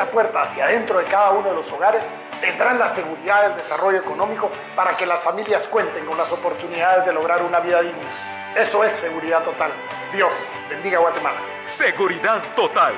esa puerta hacia adentro de cada uno de los hogares, tendrán la seguridad del desarrollo económico para que las familias cuenten con las oportunidades de lograr una vida digna. Eso es seguridad total. Dios bendiga Guatemala. Seguridad total.